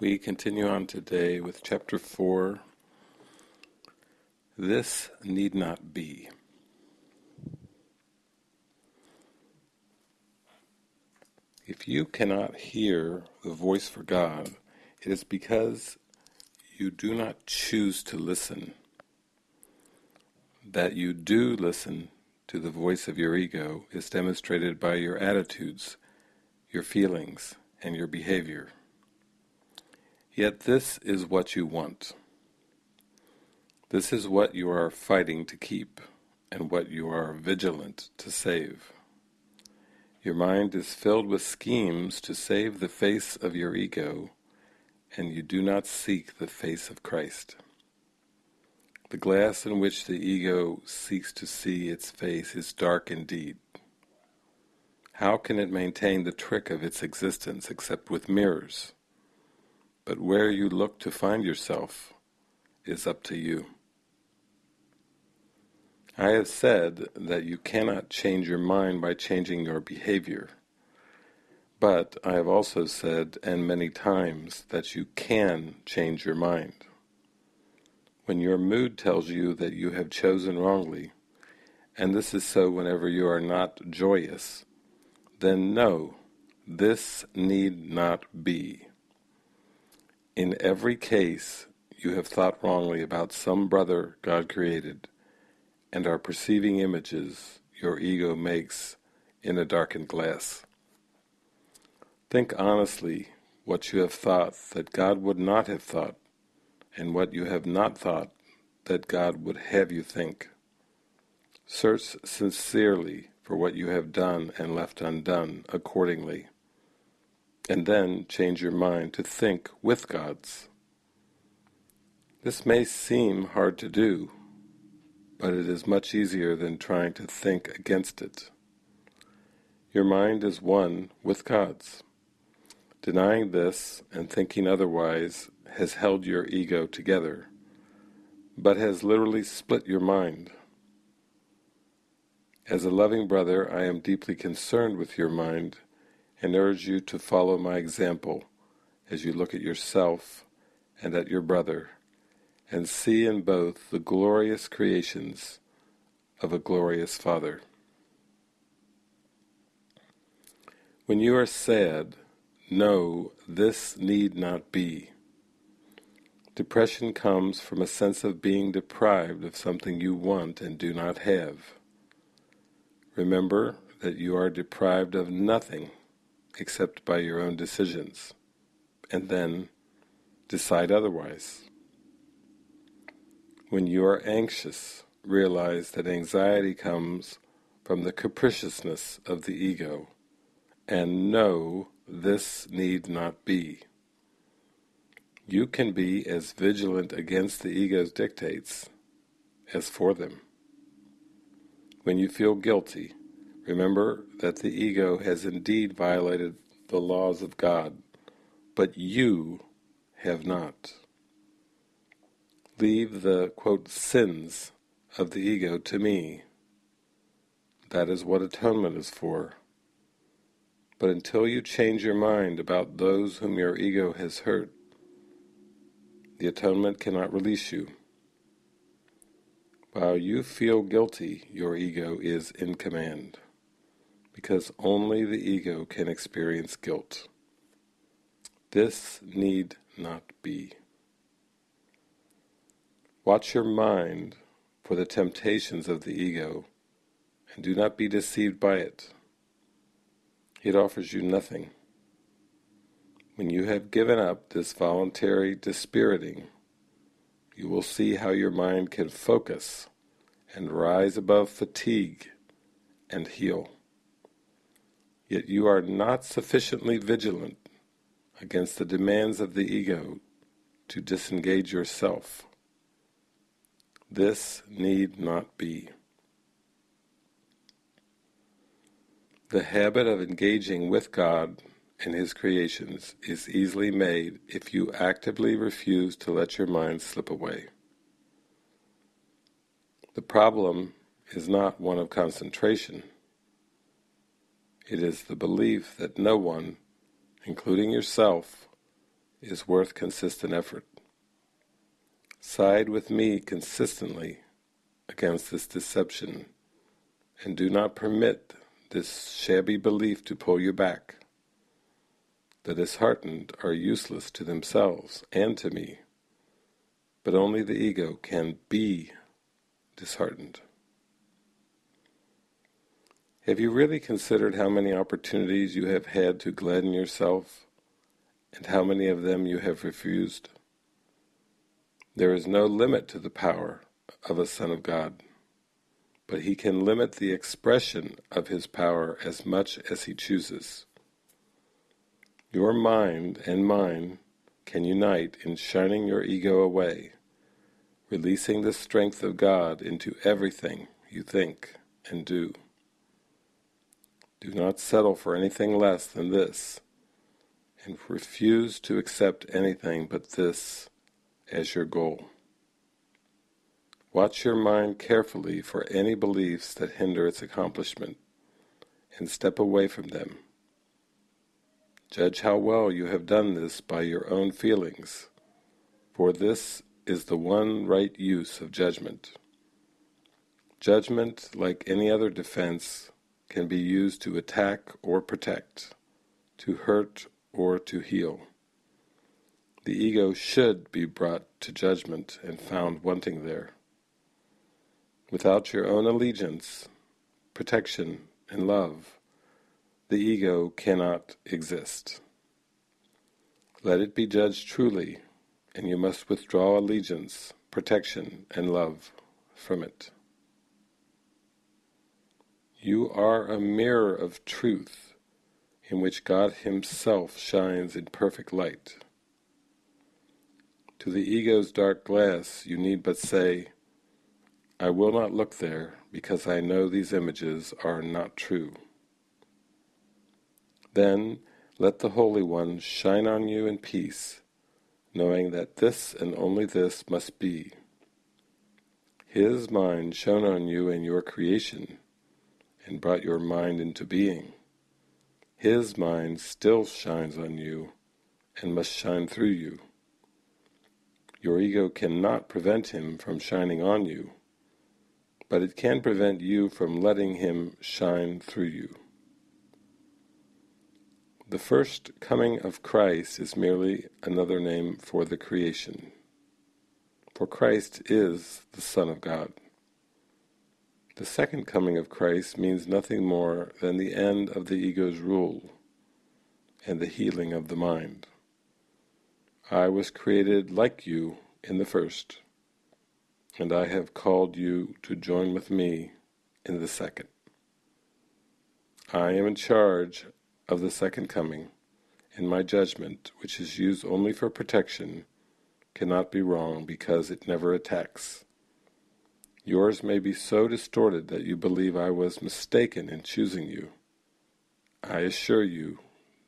We continue on today with chapter 4 This Need Not Be. If you cannot hear the voice for God, it is because you do not choose to listen. That you do listen to the voice of your ego is demonstrated by your attitudes, your feelings, and your behavior. Yet this is what you want. This is what you are fighting to keep, and what you are vigilant to save. Your mind is filled with schemes to save the face of your ego, and you do not seek the face of Christ. The glass in which the ego seeks to see its face is dark indeed. How can it maintain the trick of its existence except with mirrors? But where you look to find yourself is up to you. I have said that you cannot change your mind by changing your behavior. But I have also said, and many times, that you can change your mind. When your mood tells you that you have chosen wrongly, and this is so whenever you are not joyous, then know, this need not be. In every case, you have thought wrongly about some brother God created, and are perceiving images your ego makes in a darkened glass. Think honestly what you have thought that God would not have thought, and what you have not thought that God would have you think. Search sincerely for what you have done and left undone accordingly and then change your mind to think with God's. This may seem hard to do, but it is much easier than trying to think against it. Your mind is one with God's. Denying this and thinking otherwise has held your ego together, but has literally split your mind. As a loving brother, I am deeply concerned with your mind and urge you to follow my example as you look at yourself and at your brother, and see in both the glorious creations of a glorious Father. When you are sad, know this need not be. Depression comes from a sense of being deprived of something you want and do not have. Remember that you are deprived of nothing except by your own decisions, and then decide otherwise. When you are anxious, realize that anxiety comes from the capriciousness of the ego, and know this need not be. You can be as vigilant against the ego's dictates as for them. When you feel guilty, Remember that the ego has indeed violated the laws of God, but you have not. Leave the, quote, sins of the ego to me. That is what atonement is for. But until you change your mind about those whom your ego has hurt, the atonement cannot release you. While you feel guilty, your ego is in command because only the ego can experience guilt. This need not be. Watch your mind for the temptations of the ego, and do not be deceived by it. It offers you nothing. When you have given up this voluntary dispiriting, you will see how your mind can focus and rise above fatigue and heal yet you are not sufficiently vigilant against the demands of the ego to disengage yourself. This need not be. The habit of engaging with God and His creations is easily made if you actively refuse to let your mind slip away. The problem is not one of concentration, it is the belief that no one, including yourself, is worth consistent effort. Side with me consistently against this deception, and do not permit this shabby belief to pull you back. The disheartened are useless to themselves and to me, but only the ego can be disheartened. Have you really considered how many opportunities you have had to gladden yourself, and how many of them you have refused? There is no limit to the power of a Son of God, but he can limit the expression of his power as much as he chooses. Your mind and mine can unite in shining your ego away, releasing the strength of God into everything you think and do. Do not settle for anything less than this, and refuse to accept anything but this as your goal. Watch your mind carefully for any beliefs that hinder its accomplishment, and step away from them. Judge how well you have done this by your own feelings, for this is the one right use of judgment. Judgment, like any other defense, can be used to attack or protect, to hurt or to heal. The ego should be brought to judgment and found wanting there. Without your own allegiance, protection, and love, the ego cannot exist. Let it be judged truly, and you must withdraw allegiance, protection, and love from it. You are a mirror of truth in which God himself shines in perfect light. To the ego's dark glass you need but say, I will not look there because I know these images are not true. Then let the Holy One shine on you in peace, knowing that this and only this must be. His mind shone on you in your creation, and brought your mind into being. His mind still shines on you and must shine through you. Your ego cannot prevent him from shining on you, but it can prevent you from letting him shine through you. The first coming of Christ is merely another name for the creation, for Christ is the Son of God. The second coming of Christ means nothing more than the end of the ego's rule and the healing of the mind. I was created like you in the first, and I have called you to join with me in the second. I am in charge of the second coming, and my judgment, which is used only for protection, cannot be wrong because it never attacks. Yours may be so distorted that you believe I was mistaken in choosing you. I assure you,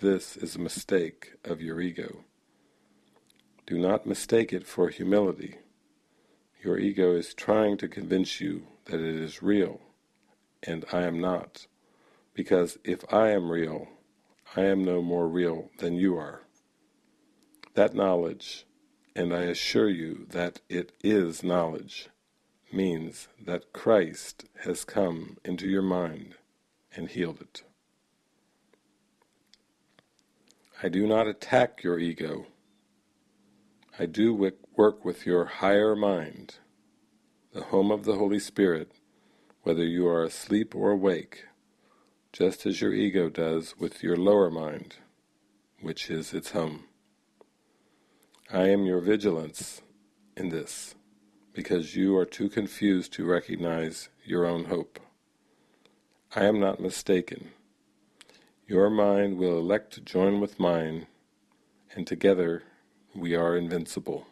this is a mistake of your ego. Do not mistake it for humility. Your ego is trying to convince you that it is real, and I am not, because if I am real, I am no more real than you are. That knowledge, and I assure you that it is knowledge, means that Christ has come into your mind and healed it. I do not attack your ego. I do work with your higher mind, the home of the Holy Spirit, whether you are asleep or awake, just as your ego does with your lower mind, which is its home. I am your vigilance in this because you are too confused to recognize your own hope. I am not mistaken. Your mind will elect to join with mine, and together we are invincible.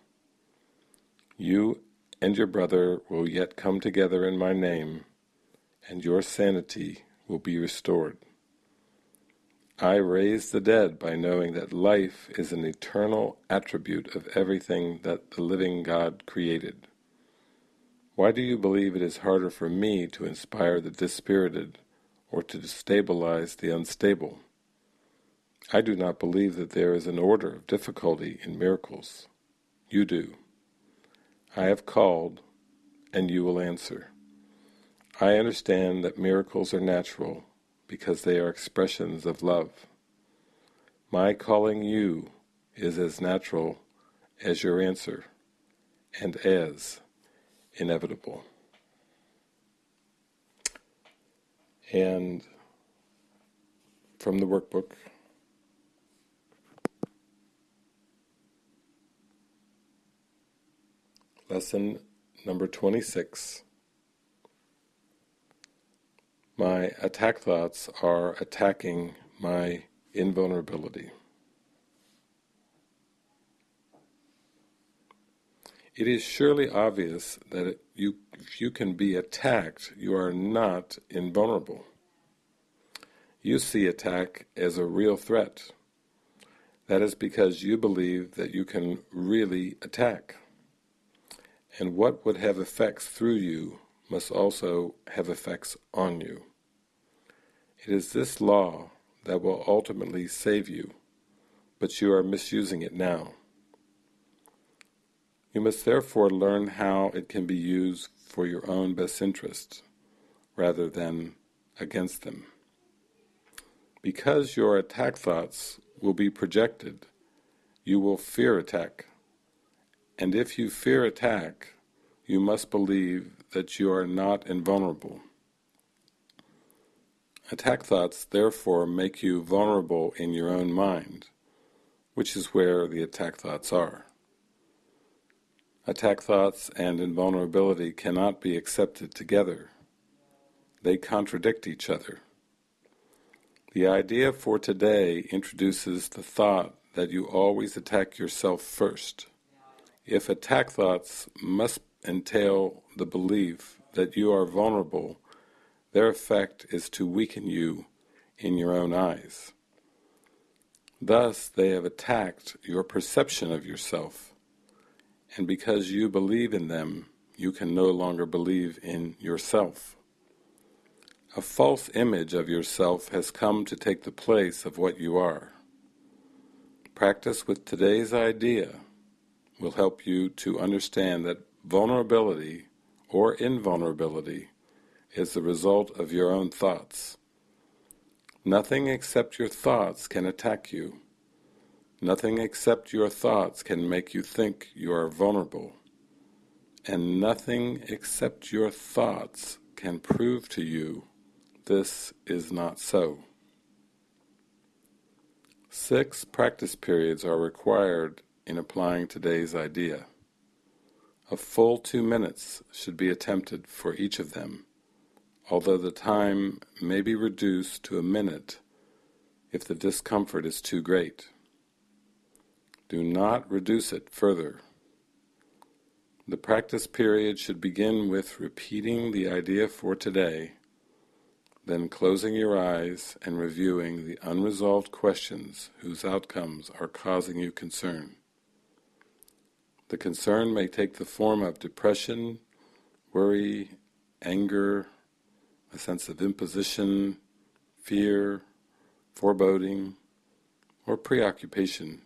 You and your brother will yet come together in my name, and your sanity will be restored. I raise the dead by knowing that life is an eternal attribute of everything that the living God created. Why do you believe it is harder for me to inspire the dispirited or to destabilize the unstable? I do not believe that there is an order of difficulty in miracles. You do. I have called, and you will answer. I understand that miracles are natural because they are expressions of love. My calling you is as natural as your answer, and as inevitable. And from the workbook, lesson number 26. My attack thoughts are attacking my invulnerability. It is surely obvious that you, if you can be attacked, you are not invulnerable. You see attack as a real threat. That is because you believe that you can really attack. And what would have effects through you must also have effects on you. It is this law that will ultimately save you, but you are misusing it now. You must therefore learn how it can be used for your own best interest, rather than against them. Because your attack thoughts will be projected, you will fear attack. And if you fear attack, you must believe that you are not invulnerable. Attack thoughts therefore make you vulnerable in your own mind, which is where the attack thoughts are. Attack thoughts and invulnerability cannot be accepted together. They contradict each other. The idea for today introduces the thought that you always attack yourself first. If attack thoughts must entail the belief that you are vulnerable, their effect is to weaken you in your own eyes. Thus they have attacked your perception of yourself and because you believe in them, you can no longer believe in yourself. A false image of yourself has come to take the place of what you are. Practice with today's idea will help you to understand that vulnerability or invulnerability is the result of your own thoughts. Nothing except your thoughts can attack you. Nothing except your thoughts can make you think you are vulnerable, and nothing except your thoughts can prove to you this is not so. Six practice periods are required in applying today's idea. A full two minutes should be attempted for each of them, although the time may be reduced to a minute if the discomfort is too great. Do not reduce it further. The practice period should begin with repeating the idea for today, then closing your eyes and reviewing the unresolved questions whose outcomes are causing you concern. The concern may take the form of depression, worry, anger, a sense of imposition, fear, foreboding, or preoccupation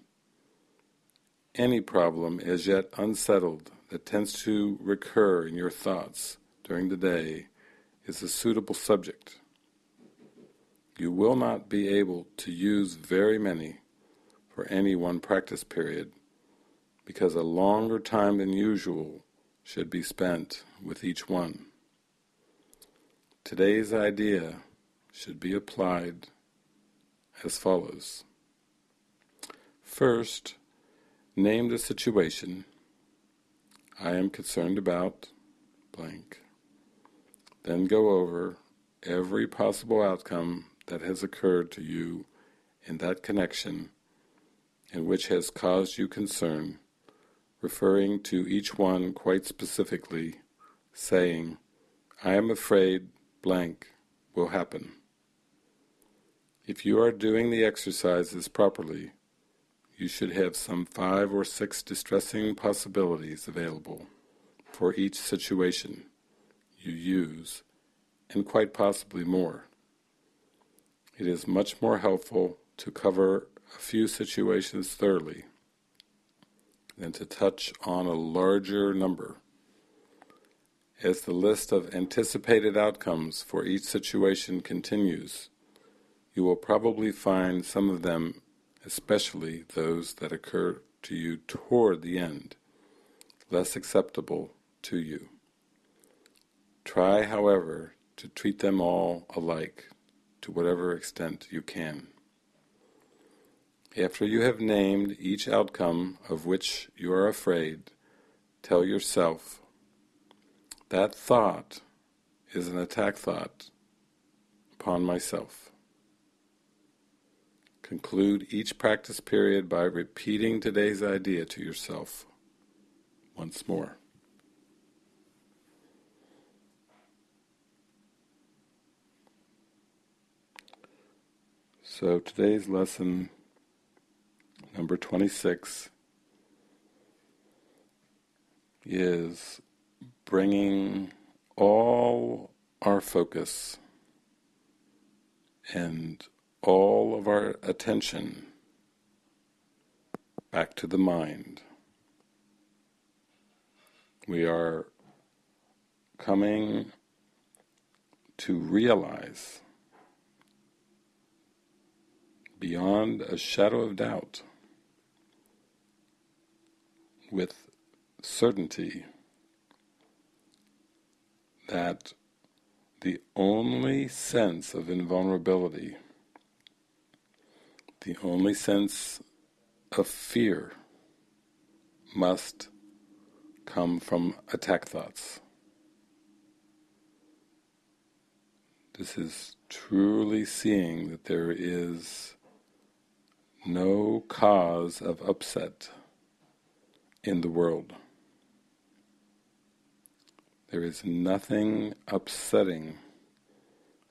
any problem as yet unsettled that tends to recur in your thoughts during the day is a suitable subject. You will not be able to use very many for any one practice period because a longer time than usual should be spent with each one. Today's idea should be applied as follows. First, Name the situation. I am concerned about blank. Then go over every possible outcome that has occurred to you in that connection and which has caused you concern, referring to each one quite specifically, saying, I am afraid blank will happen. If you are doing the exercises properly, you should have some five or six distressing possibilities available for each situation you use, and quite possibly more. It is much more helpful to cover a few situations thoroughly than to touch on a larger number. As the list of anticipated outcomes for each situation continues, you will probably find some of them, especially those that occur to you toward the end, less acceptable to you. Try, however, to treat them all alike, to whatever extent you can. After you have named each outcome of which you are afraid, tell yourself, that thought is an attack thought upon myself. Conclude each practice period by repeating today's idea to yourself once more. So today's lesson number 26 is bringing all our focus and all of our attention back to the mind. We are coming to realize beyond a shadow of doubt with certainty that the only sense of invulnerability, the only sense of fear must come from attack thoughts. This is truly seeing that there is no cause of upset in the world. There is nothing upsetting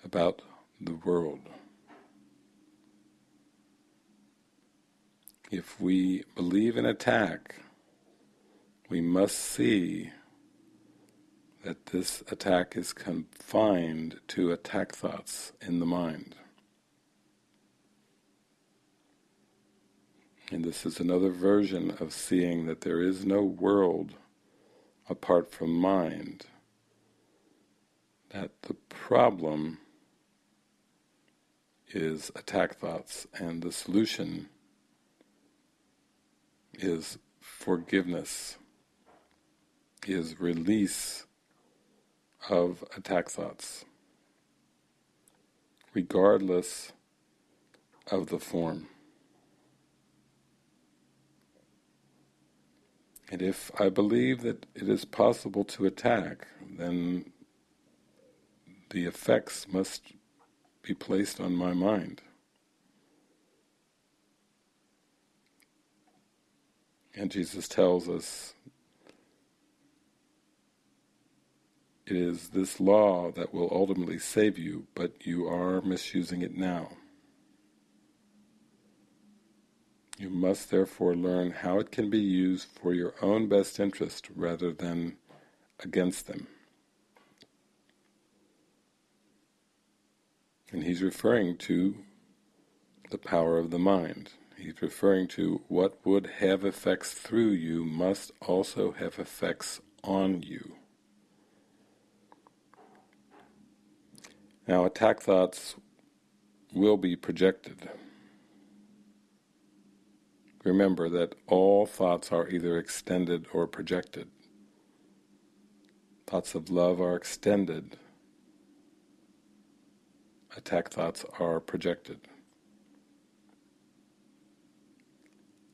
about the world. If we believe in attack, we must see that this attack is confined to attack thoughts in the mind. And this is another version of seeing that there is no world apart from mind. That the problem is attack thoughts and the solution is forgiveness, is release of attack thoughts, regardless of the form. And if I believe that it is possible to attack, then the effects must be placed on my mind. And Jesus tells us it is this law that will ultimately save you, but you are misusing it now. You must therefore learn how it can be used for your own best interest rather than against them. And he's referring to the power of the mind. He's referring to what would have effects through you must also have effects on you. Now attack thoughts will be projected. Remember that all thoughts are either extended or projected. Thoughts of love are extended. Attack thoughts are projected.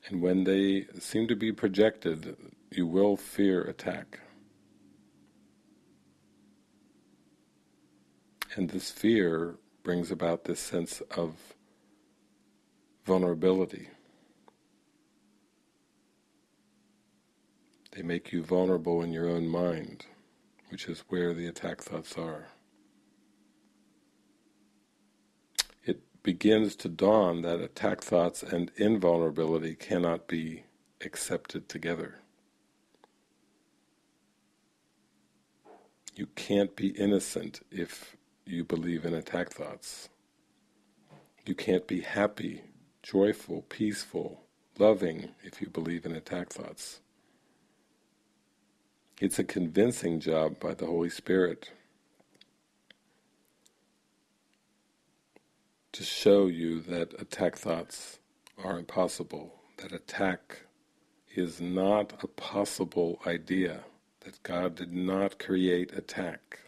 And when they seem to be projected, you will fear attack. And this fear brings about this sense of vulnerability. They make you vulnerable in your own mind, which is where the attack thoughts are. It begins to dawn that attack thoughts and invulnerability cannot be accepted together. You can't be innocent if you believe in attack thoughts. You can't be happy joyful, peaceful, loving if you believe in attack thoughts. It's a convincing job by the Holy Spirit to show you that attack thoughts are impossible, that attack is not a possible idea, that God did not create attack.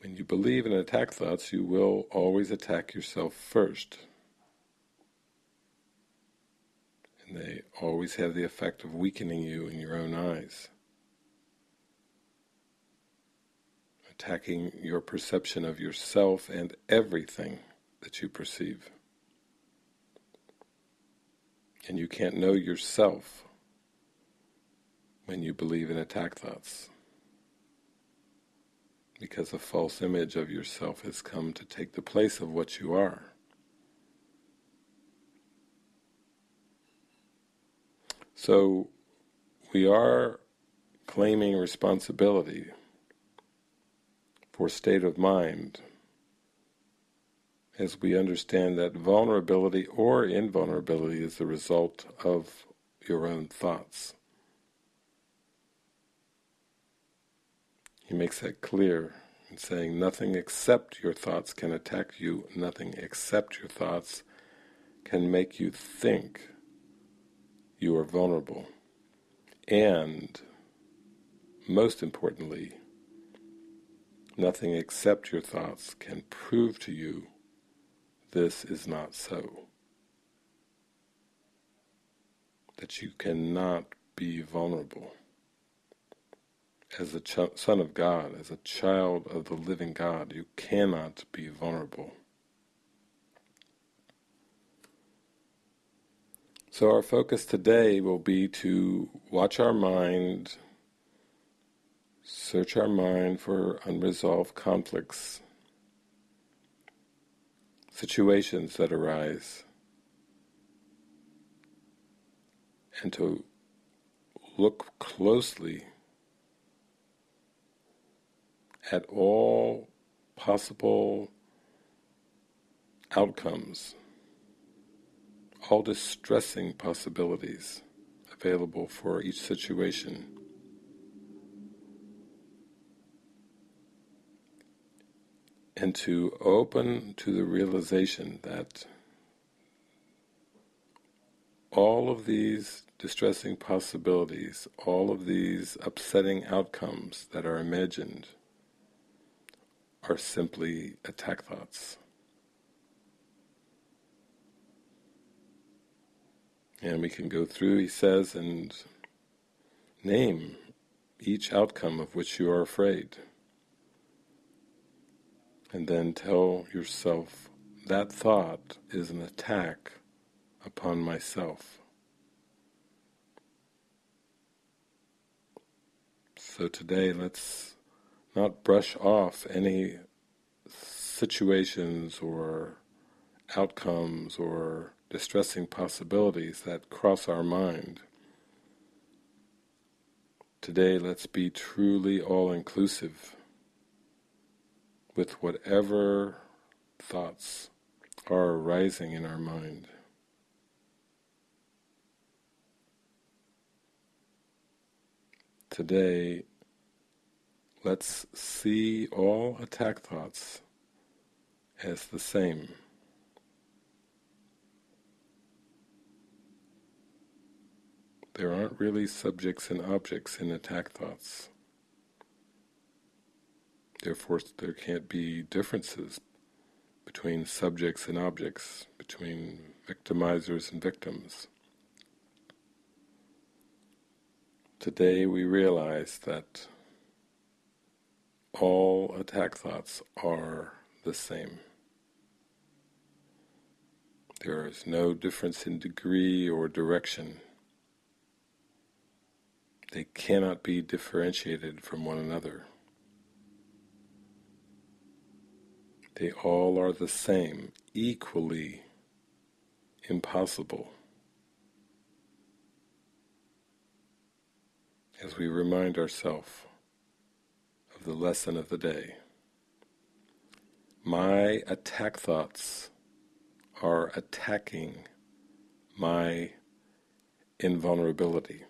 When you believe in attack thoughts, you will always attack yourself first. And they always have the effect of weakening you in your own eyes. Attacking your perception of yourself and everything that you perceive. And you can't know yourself when you believe in attack thoughts. Because a false image of yourself has come to take the place of what you are. So we are claiming responsibility for state of mind as we understand that vulnerability or invulnerability is the result of your own thoughts. He makes that clear in saying nothing except your thoughts can attack you, nothing except your thoughts can make you think you are vulnerable. And, most importantly, nothing except your thoughts can prove to you this is not so. That you cannot be vulnerable. As a son of God, as a child of the living God, you cannot be vulnerable. So our focus today will be to watch our mind, search our mind for unresolved conflicts, situations that arise, and to look closely at all possible outcomes all distressing possibilities available for each situation. And to open to the realization that all of these distressing possibilities, all of these upsetting outcomes that are imagined are simply attack thoughts. And we can go through, he says, and name each outcome of which you are afraid. And then tell yourself, that thought is an attack upon myself. So today let's not brush off any situations or outcomes or distressing possibilities that cross our mind. Today let's be truly all-inclusive with whatever thoughts are arising in our mind. Today, let's see all attack thoughts as the same. There aren't really subjects and objects in attack thoughts. Therefore, there can't be differences between subjects and objects, between victimizers and victims. Today we realize that all attack thoughts are the same. There is no difference in degree or direction they cannot be differentiated from one another. They all are the same, equally impossible. As we remind ourselves of the lesson of the day. My attack thoughts are attacking my invulnerability.